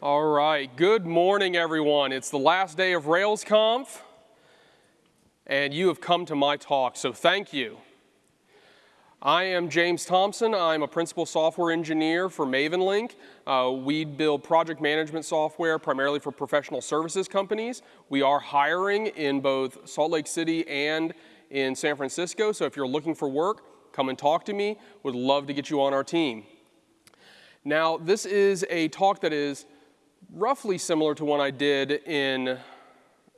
All right, good morning, everyone. It's the last day of RailsConf, and you have come to my talk, so thank you. I am James Thompson. I'm a principal software engineer for MavenLink. Uh, we build project management software primarily for professional services companies. We are hiring in both Salt Lake City and in San Francisco, so if you're looking for work, come and talk to me. Would love to get you on our team. Now, this is a talk that is roughly similar to one I did in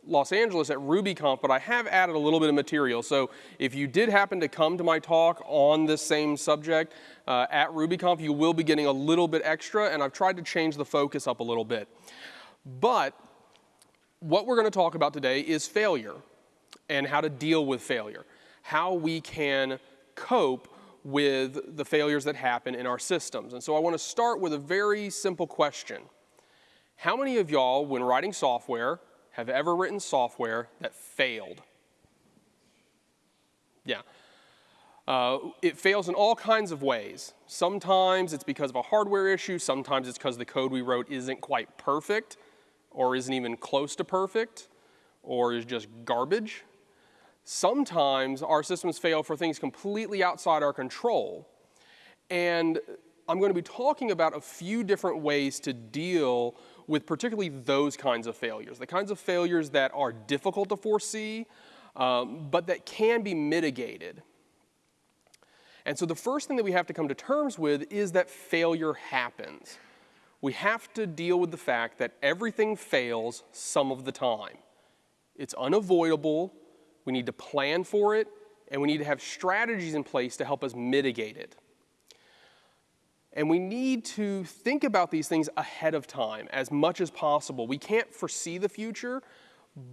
Los Angeles at RubyConf, but I have added a little bit of material. So if you did happen to come to my talk on this same subject uh, at RubyConf, you will be getting a little bit extra, and I've tried to change the focus up a little bit. But what we're going to talk about today is failure and how to deal with failure, how we can cope with the failures that happen in our systems. And so I want to start with a very simple question. How many of y'all, when writing software, have ever written software that failed? Yeah. Uh, it fails in all kinds of ways. Sometimes it's because of a hardware issue, sometimes it's because the code we wrote isn't quite perfect, or isn't even close to perfect, or is just garbage. Sometimes our systems fail for things completely outside our control. And I'm going to be talking about a few different ways to deal with particularly those kinds of failures, the kinds of failures that are difficult to foresee, um, but that can be mitigated. And so the first thing that we have to come to terms with is that failure happens. We have to deal with the fact that everything fails some of the time. It's unavoidable, we need to plan for it, and we need to have strategies in place to help us mitigate it. And we need to think about these things ahead of time as much as possible. We can't foresee the future,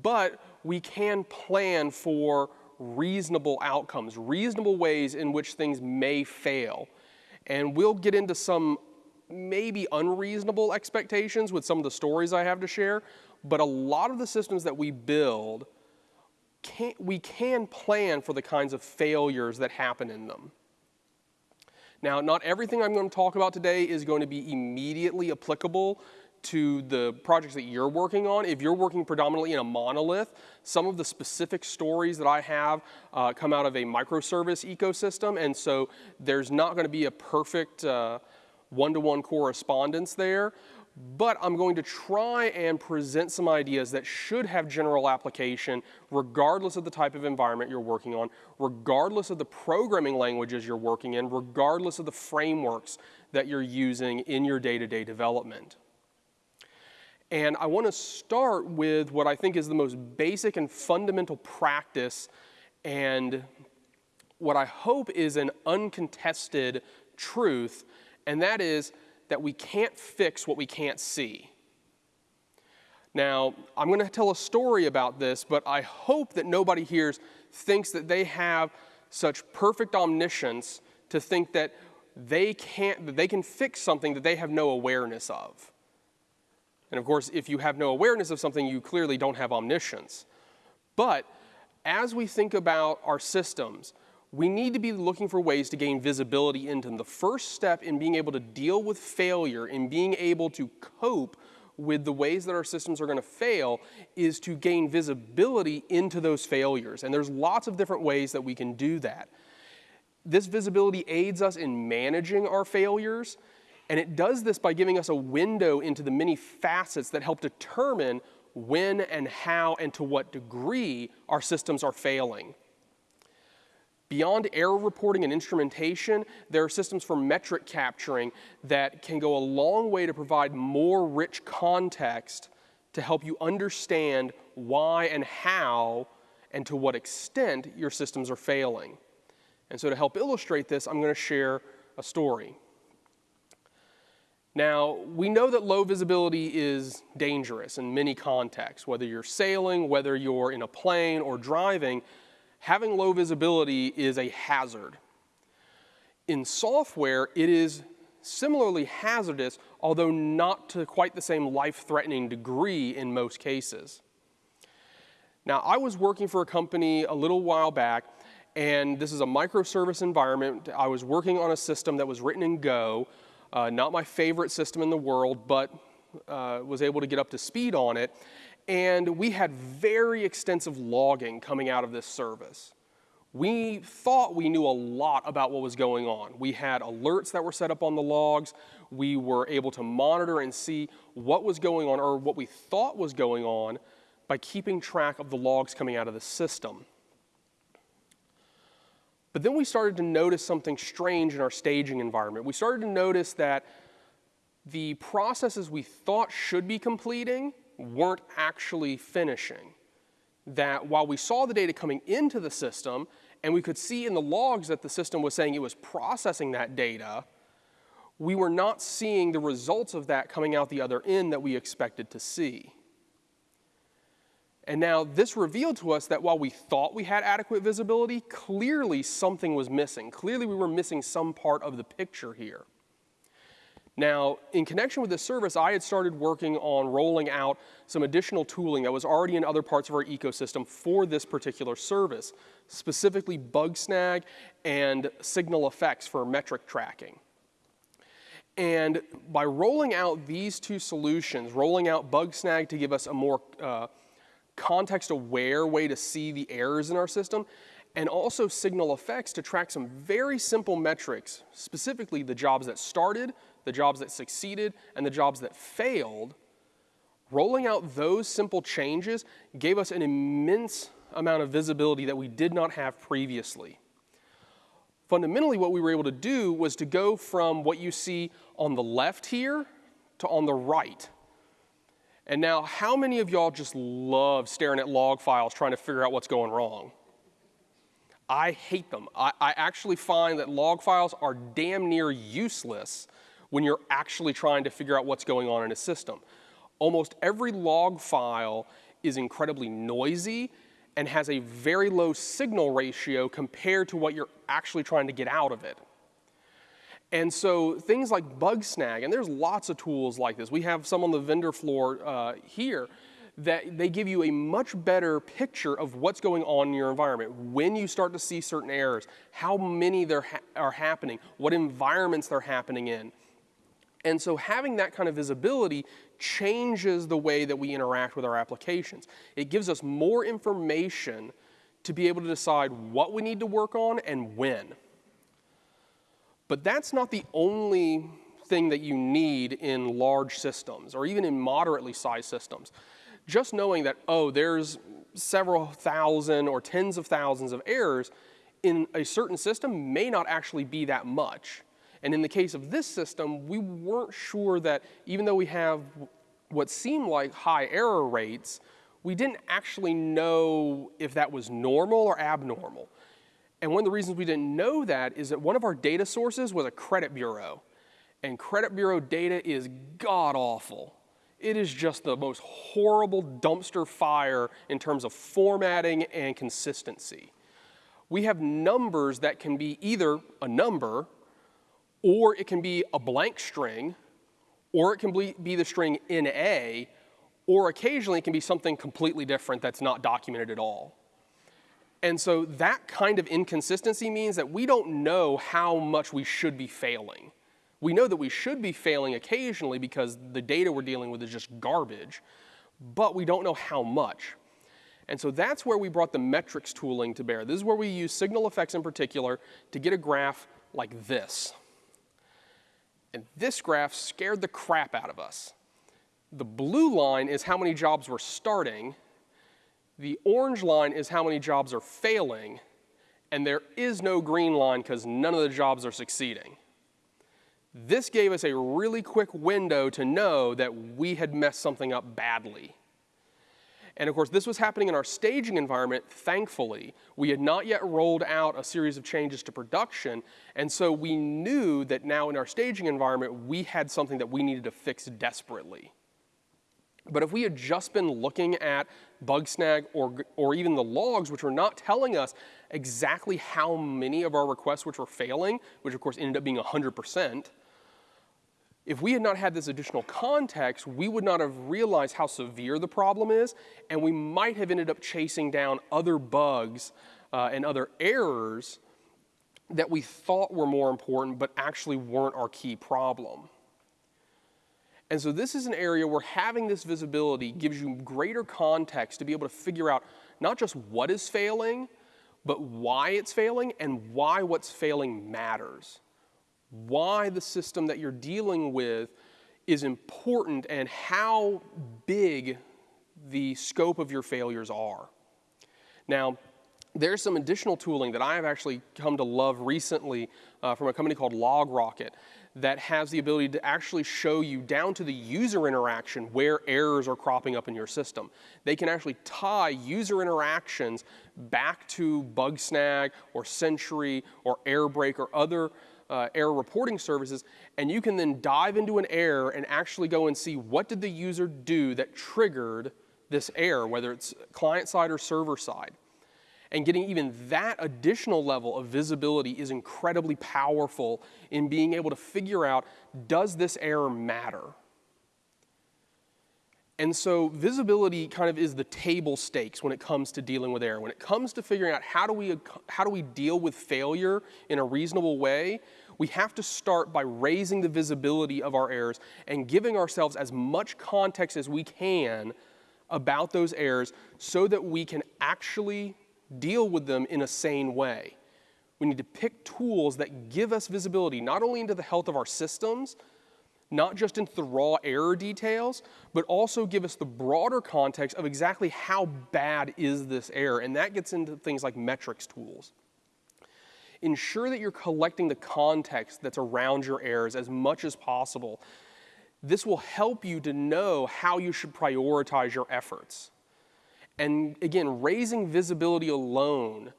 but we can plan for reasonable outcomes, reasonable ways in which things may fail. And we'll get into some maybe unreasonable expectations with some of the stories I have to share, but a lot of the systems that we build, can, we can plan for the kinds of failures that happen in them. Now, not everything I'm going to talk about today is going to be immediately applicable to the projects that you're working on. If you're working predominantly in a monolith, some of the specific stories that I have uh, come out of a microservice ecosystem, and so there's not going to be a perfect uh, one-to-one -one correspondence there but I'm going to try and present some ideas that should have general application regardless of the type of environment you're working on, regardless of the programming languages you're working in, regardless of the frameworks that you're using in your day-to-day -day development. And I want to start with what I think is the most basic and fundamental practice and what I hope is an uncontested truth, and that is that we can't fix what we can't see. Now, I'm going to tell a story about this, but I hope that nobody here thinks that they have such perfect omniscience to think that they can't that they can fix something that they have no awareness of. And of course, if you have no awareness of something, you clearly don't have omniscience. But as we think about our systems, we need to be looking for ways to gain visibility into them. The first step in being able to deal with failure, in being able to cope with the ways that our systems are going to fail is to gain visibility into those failures. And there's lots of different ways that we can do that. This visibility aids us in managing our failures, and it does this by giving us a window into the many facets that help determine when and how and to what degree our systems are failing. Beyond error reporting and instrumentation, there are systems for metric capturing that can go a long way to provide more rich context to help you understand why and how and to what extent your systems are failing. And so to help illustrate this, I'm going to share a story. Now, we know that low visibility is dangerous in many contexts, whether you're sailing, whether you're in a plane or driving, having low visibility is a hazard. In software, it is similarly hazardous, although not to quite the same life-threatening degree in most cases. Now, I was working for a company a little while back, and this is a microservice environment. I was working on a system that was written in Go, uh, not my favorite system in the world, but uh, was able to get up to speed on it. And we had very extensive logging coming out of this service. We thought we knew a lot about what was going on. We had alerts that were set up on the logs. We were able to monitor and see what was going on or what we thought was going on by keeping track of the logs coming out of the system. But then we started to notice something strange in our staging environment. We started to notice that the processes we thought should be completing weren't actually finishing. That while we saw the data coming into the system, and we could see in the logs that the system was saying it was processing that data, we were not seeing the results of that coming out the other end that we expected to see. And now this revealed to us that while we thought we had adequate visibility, clearly something was missing. Clearly we were missing some part of the picture here. Now, in connection with this service, I had started working on rolling out some additional tooling that was already in other parts of our ecosystem for this particular service, specifically Bugsnag and SignalFX for metric tracking. And by rolling out these two solutions, rolling out Bugsnag to give us a more uh, context-aware way to see the errors in our system, and also SignalFX to track some very simple metrics, specifically the jobs that started, the jobs that succeeded, and the jobs that failed, rolling out those simple changes gave us an immense amount of visibility that we did not have previously. Fundamentally, what we were able to do was to go from what you see on the left here to on the right. And now, how many of y'all just love staring at log files trying to figure out what's going wrong? I hate them. I, I, actually find that log files are damn near useless when you're actually trying to figure out what's going on in a system. Almost every log file is incredibly noisy and has a very low signal ratio compared to what you're actually trying to get out of it. And so things like Bugsnag, and there's lots of tools like this. We have some on the vendor floor uh, here that they give you a much better picture of what's going on in your environment, when you start to see certain errors, how many there ha are happening, what environments they're happening in. And so having that kind of visibility changes the way that we interact with our applications. It gives us more information to be able to decide what we need to work on and when. But that's not the only thing that you need in large systems or even in moderately sized systems. Just knowing that, oh, there's several thousand or tens of thousands of errors in a certain system may not actually be that much. And in the case of this system, we weren't sure that even though we have what seemed like high error rates, we didn't actually know if that was normal or abnormal. And one of the reasons we didn't know that is that one of our data sources was a credit bureau. And credit bureau data is god awful. It is just the most horrible dumpster fire in terms of formatting and consistency. We have numbers that can be either a number or it can be a blank string, or it can be the string in A, or occasionally it can be something completely different that's not documented at all. And so that kind of inconsistency means that we don't know how much we should be failing. We know that we should be failing occasionally because the data we're dealing with is just garbage, but we don't know how much. And so that's where we brought the metrics tooling to bear. This is where we use SignalFX in particular to get a graph like this. And this graph scared the crap out of us. The blue line is how many jobs we're starting. The orange line is how many jobs are failing. And there is no green line because none of the jobs are succeeding. This gave us a really quick window to know that we had messed something up badly. And of course, this was happening in our staging environment, thankfully. We had not yet rolled out a series of changes to production, and so we knew that now in our staging environment, we had something that we needed to fix desperately. But if we had just been looking at Bugsnag or, or even the logs, which were not telling us exactly how many of our requests which were failing, which of course ended up being 100%, if we had not had this additional context, we would not have realized how severe the problem is, and we might have ended up chasing down other bugs uh, and other errors that we thought were more important but actually weren't our key problem. And so this is an area where having this visibility gives you greater context to be able to figure out not just what is failing, but why it's failing and why what's failing matters. Why the system that you're dealing with is important and how big the scope of your failures are. Now, there's some additional tooling that I have actually come to love recently uh, from a company called LogRocket that has the ability to actually show you down to the user interaction where errors are cropping up in your system. They can actually tie user interactions back to Bugsnag or Sentry or Airbrake or other uh, error reporting services, and you can then dive into an error and actually go and see what did the user do that triggered this error, whether it's client side or server side. And getting even that additional level of visibility is incredibly powerful in being able to figure out, does this error matter? And so visibility kind of is the table stakes when it comes to dealing with error. When it comes to figuring out how do we, how do we deal with failure in a reasonable way, we have to start by raising the visibility of our errors and giving ourselves as much context as we can about those errors so that we can actually deal with them in a sane way. We need to pick tools that give us visibility not only into the health of our systems, not just into the raw error details, but also give us the broader context of exactly how bad is this error. And that gets into things like metrics tools. Ensure that you're collecting the context that's around your errors as much as possible. This will help you to know how you should prioritize your efforts. And again, raising visibility alone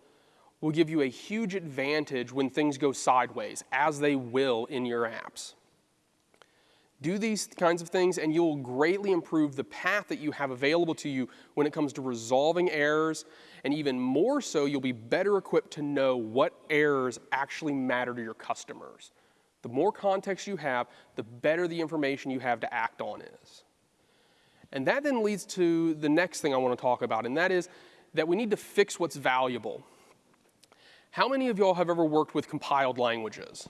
will give you a huge advantage when things go sideways, as they will in your apps. Do these kinds of things and you'll greatly improve the path that you have available to you when it comes to resolving errors, and even more so, you'll be better equipped to know what errors actually matter to your customers. The more context you have, the better the information you have to act on is. And that then leads to the next thing I want to talk about, and that is that we need to fix what's valuable. How many of y'all have ever worked with compiled languages?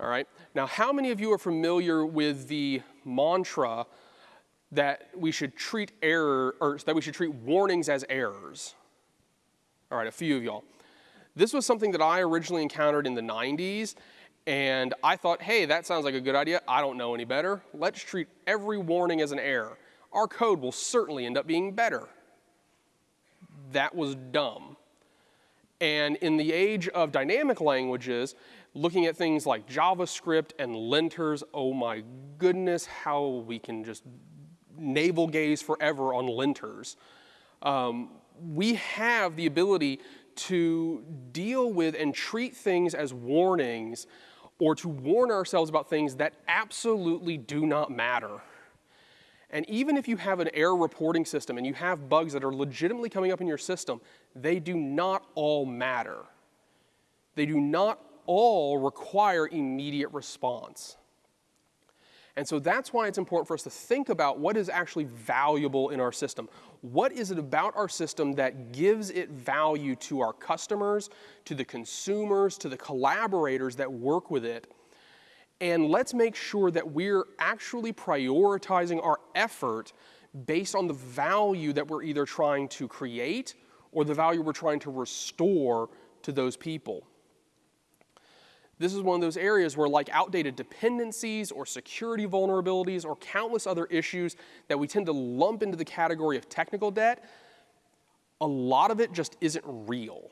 All right. Now, how many of you are familiar with the mantra that we should treat error or that we should treat warnings as errors? All right, a few of y'all. This was something that I originally encountered in the 90s, and I thought, hey, that sounds like a good idea. I don't know any better. Let's treat every warning as an error. Our code will certainly end up being better. That was dumb. And in the age of dynamic languages, looking at things like JavaScript and linters, oh my goodness, how we can just navel gaze forever on linters. Um, we have the ability to deal with and treat things as warnings or to warn ourselves about things that absolutely do not matter. And even if you have an error reporting system and you have bugs that are legitimately coming up in your system, they do not all matter. They do not all require immediate response. And so that's why it's important for us to think about what is actually valuable in our system. What is it about our system that gives it value to our customers, to the consumers, to the collaborators that work with it? And let's make sure that we're actually prioritizing our effort based on the value that we're either trying to create or the value we're trying to restore to those people. This is one of those areas where like outdated dependencies or security vulnerabilities or countless other issues that we tend to lump into the category of technical debt, a lot of it just isn't real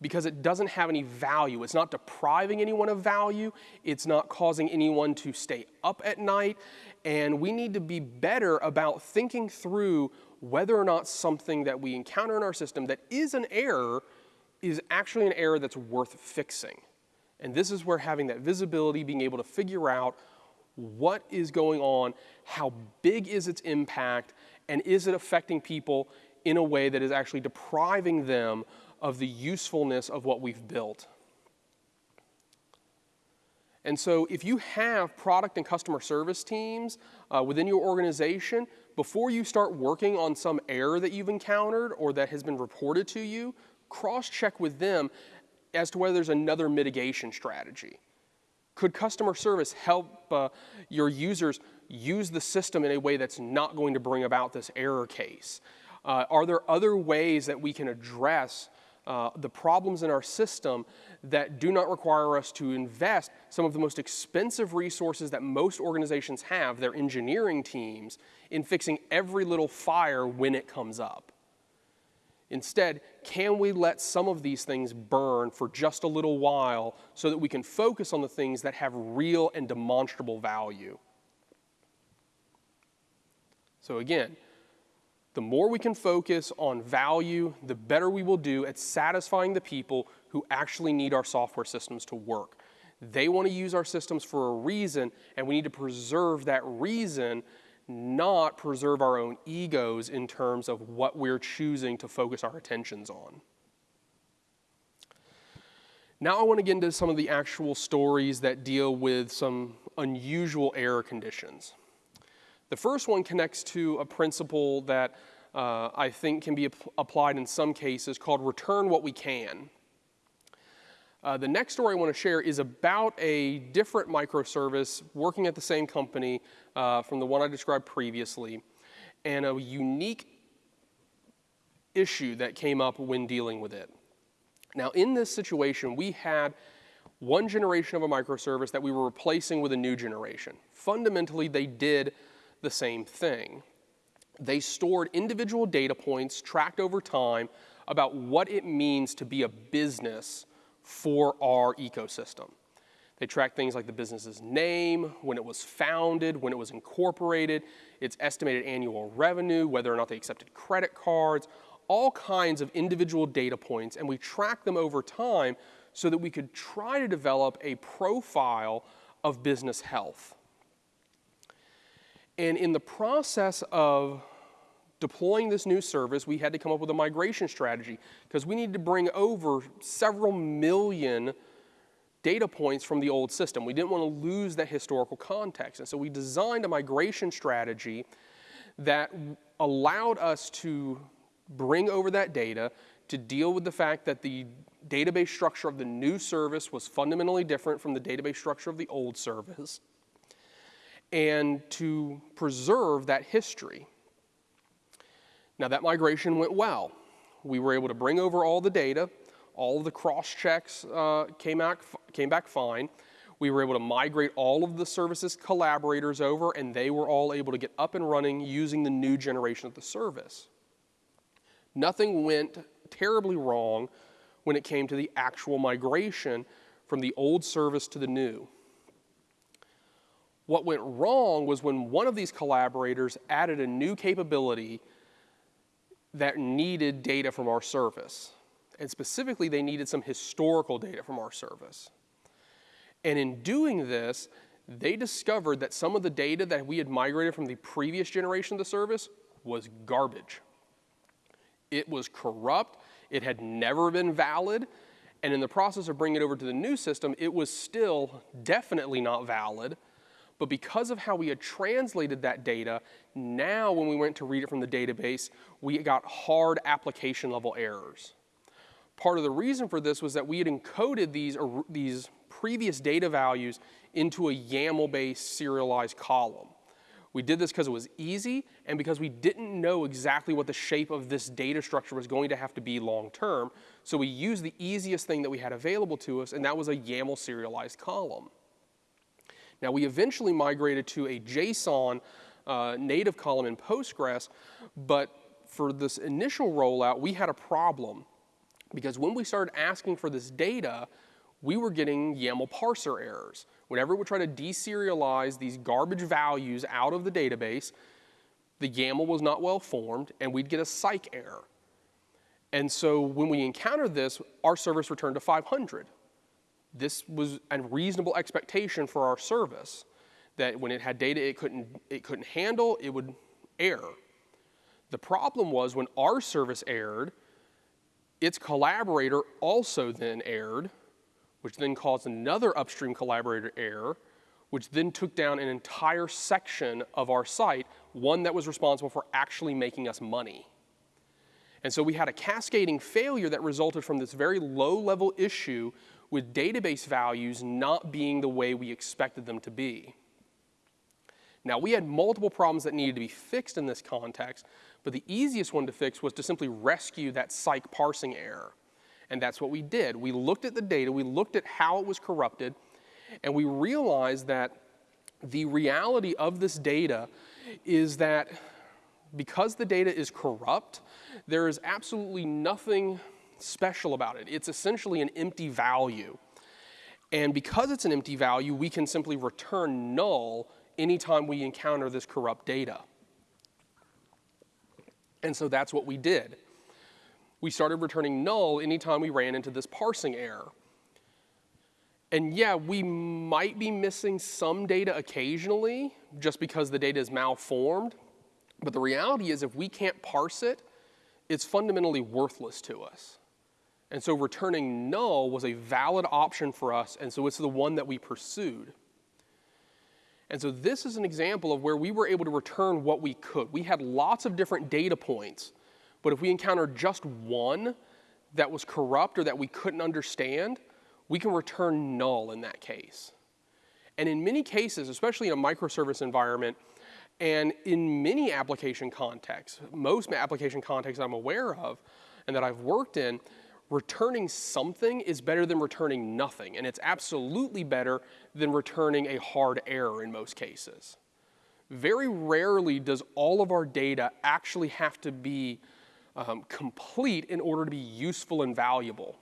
because it doesn't have any value. It's not depriving anyone of value. It's not causing anyone to stay up at night. And we need to be better about thinking through whether or not something that we encounter in our system that is an error is actually an error that's worth fixing. And this is where having that visibility, being able to figure out What is going on? How big is its impact? And is it affecting people in a way that is actually depriving them of the usefulness of what we've built? And so, if you have product and customer service teams uh, within your organization, before you start working on some error that you've encountered or that has been reported to you, cross check with them as to whether there's another mitigation strategy. Could customer service help uh, your users use the system in a way that's not going to bring about this error case? Uh, are there other ways that we can address uh, the problems in our system that do not require us to invest some of the most expensive resources that most organizations have, their engineering teams, in fixing every little fire when it comes up. Instead, can we let some of these things burn for just a little while so that we can focus on the things that have real and demonstrable value? So, again, the more we can focus on value, the better we will do at satisfying the people who actually need our software systems to work. They want to use our systems for a reason, and we need to preserve that reason, not preserve our own egos in terms of what we're choosing to focus our attentions on. Now, I want to get into some of the actual stories that deal with some unusual error conditions. The first one connects to a principle that uh, I think can be ap applied in some cases called return what we can. Uh, the next story I want to share is about a different microservice working at the same company uh, from the one I described previously, and a unique issue that came up when dealing with it. Now, in this situation, we had one generation of a microservice that we were replacing with a new generation. Fundamentally, they did the same thing. They stored individual data points tracked over time about what it means to be a business for our ecosystem. They track things like the business's name, when it was founded, when it was incorporated, its estimated annual revenue, whether or not they accepted credit cards, all kinds of individual data points, and we track them over time so that we could try to develop a profile of business health. And in the process of deploying this new service, we had to come up with a migration strategy because we needed to bring over several million data points from the old system. We didn't want to lose that historical context. And so we designed a migration strategy that allowed us to bring over that data to deal with the fact that the database structure of the new service was fundamentally different from the database structure of the old service and to preserve that history. Now, that migration went well. We were able to bring over all the data, all of the cross checks uh, came, back, came back fine. We were able to migrate all of the services collaborators over, and they were all able to get up and running using the new generation of the service. Nothing went terribly wrong when it came to the actual migration from the old service to the new. What went wrong was when one of these collaborators added a new capability that needed data from our service. And specifically, they needed some historical data from our service. And in doing this, they discovered that some of the data that we had migrated from the previous generation of the service was garbage. It was corrupt, it had never been valid, and in the process of bringing it over to the new system, it was still definitely not valid but because of how we had translated that data, now when we went to read it from the database, we got hard application level errors. Part of the reason for this was that we had encoded these, these previous data values into a YAML-based serialized column. We did this because it was easy and because we didn't know exactly what the shape of this data structure was going to have to be long term. So we used the easiest thing that we had available to us, and that was a YAML serialized column. Now, we eventually migrated to a JSON uh, native column in Postgres, but for this initial rollout, we had a problem because when we started asking for this data, we were getting YAML parser errors. Whenever we try to deserialize these garbage values out of the database, the YAML was not well formed, and we'd get a Psych error. And so when we encountered this, our service returned to 500 this was a reasonable expectation for our service. that when it had data it couldn't, it couldn't handle, it would error. The problem was when our service erred, its collaborator also then erred, which then caused another upstream collaborator error, which then took down an entire section of our site, one that was responsible for actually making us money. And so we had a cascading failure that resulted from this very low level issue with database values not being the way we expected them to be. Now, we had multiple problems that needed to be fixed in this context, but the easiest one to fix was to simply rescue that Psych parsing error. And that's what we did. We looked at the data, we looked at how it was corrupted, and we realized that the reality of this data is that because the data is corrupt, there is absolutely nothing special about it. It's essentially an empty value. And because it's an empty value, we can simply return null anytime we encounter this corrupt data. And so that's what we did. We started returning null anytime we ran into this parsing error. And yeah, we might be missing some data occasionally just because the data is malformed. But the reality is if we can't parse it, it's fundamentally worthless to us. And so returning null was a valid option for us, and so it's the one that we pursued. And so this is an example of where we were able to return what we could. We had lots of different data points, but if we encountered just one that was corrupt or that we couldn't understand, we can return null in that case. And in many cases, especially in a microservice environment, and in many application contexts, most application contexts I'm aware of and that I've worked in, returning something is better than returning nothing. And it's absolutely better than returning a hard error in most cases. Very rarely does all of our data actually have to be um, complete in order to be useful and valuable.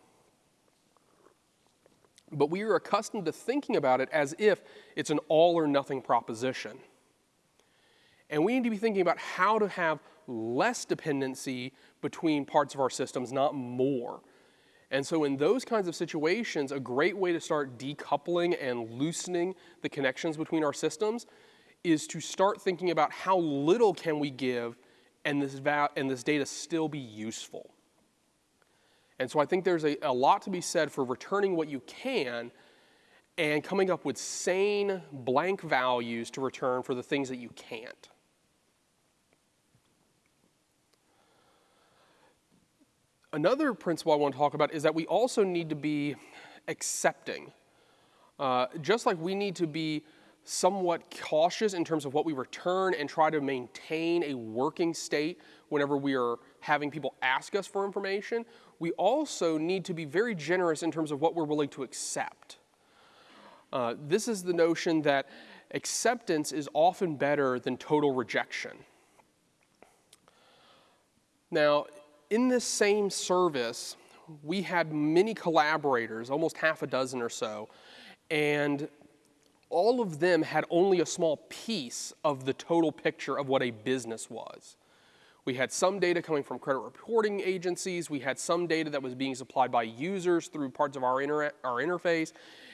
But we are accustomed to thinking about it as if it's an all or nothing proposition. And we need to be thinking about how to have less dependency between parts of our systems, not more. And so in those kinds of situations, a great way to start decoupling and loosening the connections between our systems is to start thinking about how little can we give and this, and this data still be useful. And so I think there's a, a lot to be said for returning what you can and coming up with sane blank values to return for the things that you can't. Another principle I want to talk about is that we also need to be accepting. Uh, just like we need to be somewhat cautious in terms of what we return and try to maintain a working state whenever we are having people ask us for information, we also need to be very generous in terms of what we're willing to accept. Uh, this is the notion that acceptance is often better than total rejection. Now, in this same service, we had many collaborators, almost half a dozen or so, and all of them had only a small piece of the total picture of what a business was. We had some data coming from credit reporting agencies, we had some data that was being supplied by users through parts of our, inter our interface,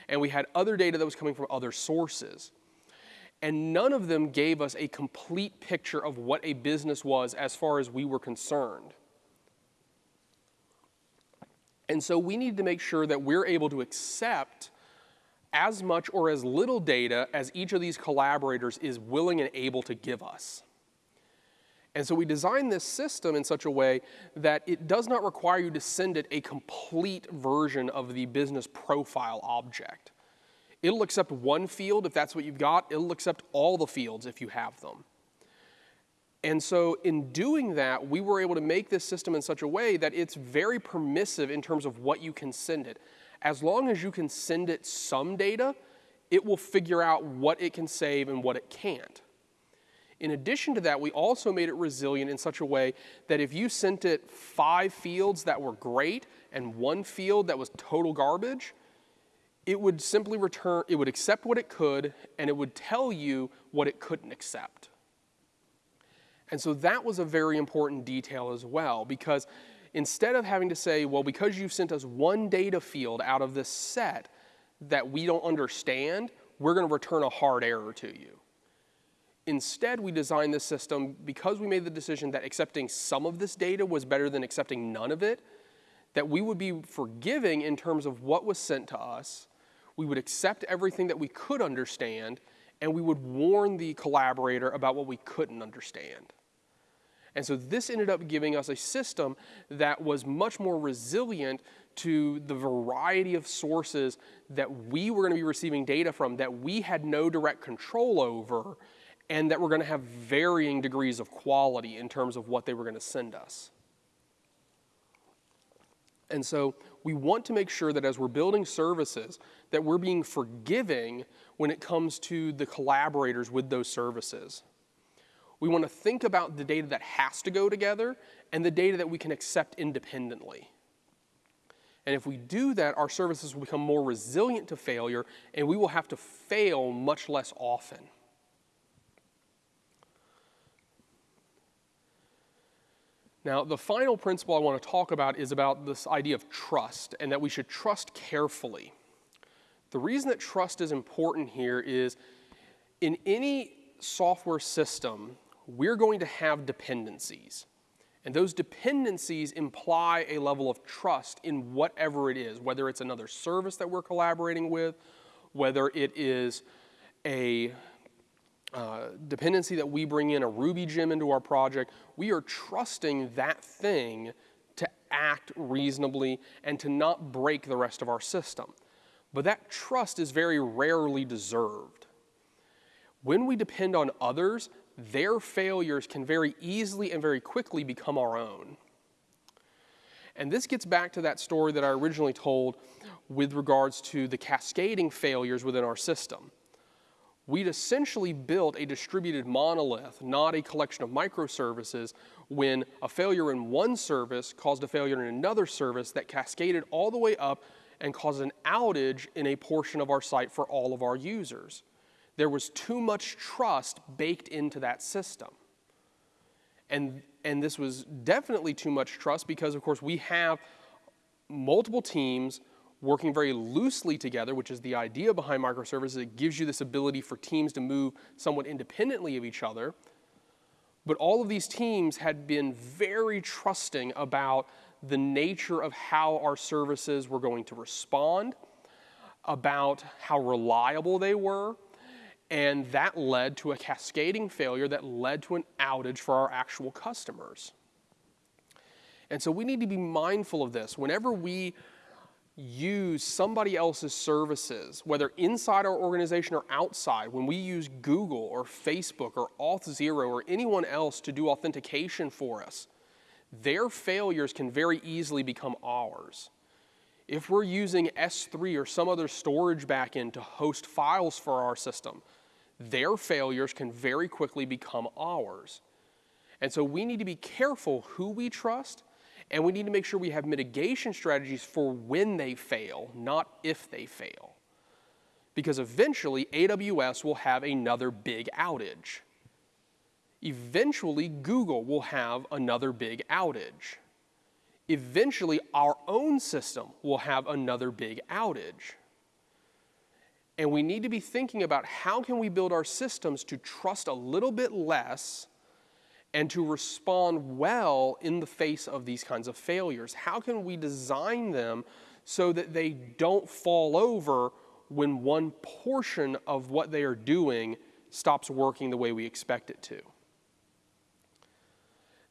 and we had other data that was coming from other sources. And none of them gave us a complete picture of what a business was as far as we were concerned. And so we need to make sure that we're able to accept as much or as little data as each of these collaborators is willing and able to give us. And so we designed this system in such a way that it does not require you to send it a complete version of the business profile object. It'll accept one field if that's what you've got. It'll accept all the fields if you have them. And so in doing that, we were able to make this system in such a way that it's very permissive in terms of what you can send it. As long as you can send it some data, it will figure out what it can save and what it can't. In addition to that, we also made it resilient in such a way that if you sent it five fields that were great and one field that was total garbage, it would simply return, it would accept what it could and it would tell you what it couldn't accept. And so that was a very important detail as well, because instead of having to say, well, because you've sent us one data field out of this set that we don't understand, we're going to return a hard error to you. Instead, we designed this system because we made the decision that accepting some of this data was better than accepting none of it, that we would be forgiving in terms of what was sent to us, we would accept everything that we could understand, and we would warn the collaborator about what we couldn't understand. And so this ended up giving us a system that was much more resilient to the variety of sources that we were going to be receiving data from that we had no direct control over and that we were going to have varying degrees of quality in terms of what they were going to send us. And so we want to make sure that as we're building services, that we're being forgiving when it comes to the collaborators with those services. We want to think about the data that has to go together and the data that we can accept independently. And if we do that, our services will become more resilient to failure and we will have to fail much less often. Now, the final principle I want to talk about is about this idea of trust and that we should trust carefully. The reason that trust is important here is in any software system, we're going to have dependencies. And those dependencies imply a level of trust in whatever it is, whether it's another service that we're collaborating with, whether it is a uh, dependency that we bring in, a Ruby gem into our project, we are trusting that thing to act reasonably and to not break the rest of our system. But that trust is very rarely deserved. When we depend on others, their failures can very easily and very quickly become our own. And this gets back to that story that I originally told with regards to the cascading failures within our system. We'd essentially built a distributed monolith, not a collection of microservices, when a failure in one service caused a failure in another service that cascaded all the way up and caused an outage in a portion of our site for all of our users. There was too much trust baked into that system. And, and this was definitely too much trust because, of course, we have multiple teams working very loosely together, which is the idea behind microservices. It gives you this ability for teams to move somewhat independently of each other. But all of these teams had been very trusting about the nature of how our services were going to respond, about how reliable they were, and that led to a cascading failure that led to an outage for our actual customers. And so we need to be mindful of this. Whenever we use somebody else's services, whether inside our organization or outside, when we use Google or Facebook or Auth0 or anyone else to do authentication for us, their failures can very easily become ours. If we're using S3 or some other storage backend to host files for our system, their failures can very quickly become ours. And so we need to be careful who we trust, and we need to make sure we have mitigation strategies for when they fail, not if they fail. Because eventually, AWS will have another big outage. Eventually, Google will have another big outage. Eventually, our own system will have another big outage. And we need to be thinking about how can we build our systems to trust a little bit less and to respond well in the face of these kinds of failures. How can we design them so that they don't fall over when one portion of what they are doing stops working the way we expect it to?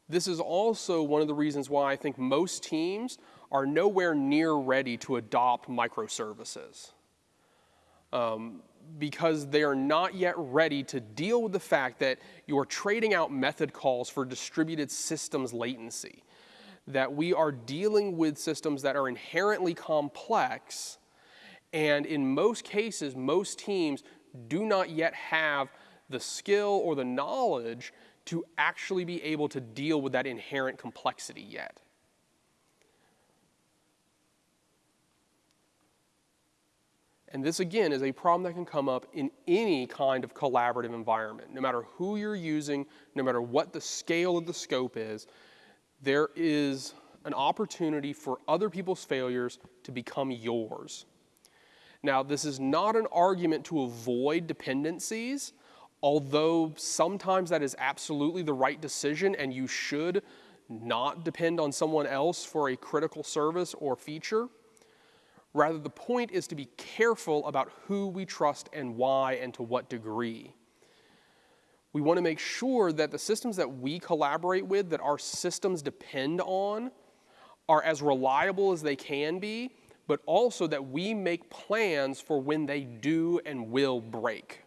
This is also one of the reasons why I think most teams are nowhere near ready to adopt microservices um, because they are not yet ready to deal with the fact that you're trading out method calls for distributed systems latency. That we are dealing with systems that are inherently complex, and in most cases, most teams do not yet have the skill or the knowledge to actually be able to deal with that inherent complexity yet. And this, again, is a problem that can come up in any kind of collaborative environment. No matter who you're using, no matter what the scale of the scope is, there is an opportunity for other people's failures to become yours. Now, this is not an argument to avoid dependencies, although sometimes that is absolutely the right decision and you should not depend on someone else for a critical service or feature. Rather, the point is to be careful about who we trust and why and to what degree. We want to make sure that the systems that we collaborate with, that our systems depend on, are as reliable as they can be, but also that we make plans for when they do and will break.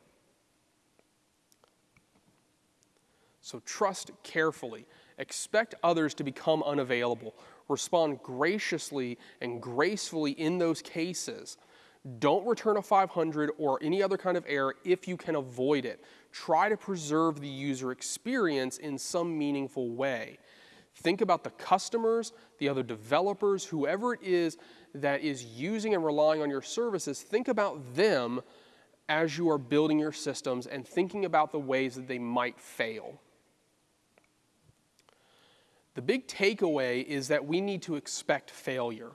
So trust carefully. Expect others to become unavailable. Respond graciously and gracefully in those cases. Don't return a 500 or any other kind of error if you can avoid it. Try to preserve the user experience in some meaningful way. Think about the customers, the other developers, whoever it is that is using and relying on your services. Think about them as you are building your systems and thinking about the ways that they might fail. The big takeaway is that we need to expect failure.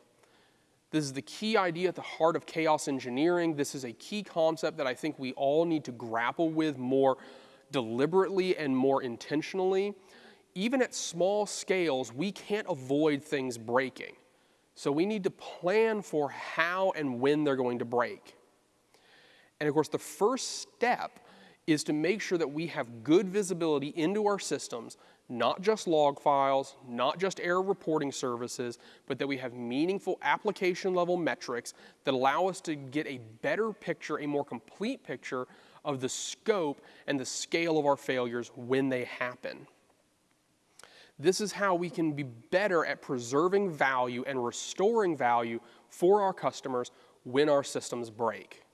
This is the key idea at the heart of chaos engineering. This is a key concept that I think we all need to grapple with more deliberately and more intentionally. Even at small scales, we can't avoid things breaking. So we need to plan for how and when they're going to break. And of course, the first step is to make sure that we have good visibility into our systems not just log files, not just error reporting services, but that we have meaningful application level metrics that allow us to get a better picture, a more complete picture of the scope and the scale of our failures when they happen. This is how we can be better at preserving value and restoring value for our customers when our systems break.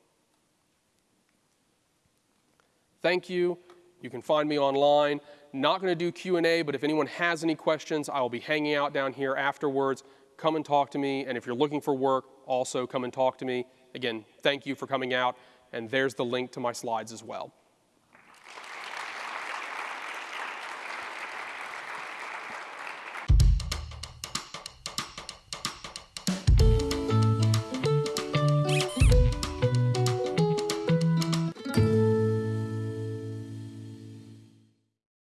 Thank you. You can find me online. Not going to do Q&A, but if anyone has any questions, I will be hanging out down here afterwards. Come and talk to me, and if you're looking for work, also come and talk to me. Again, thank you for coming out, and there's the link to my slides as well.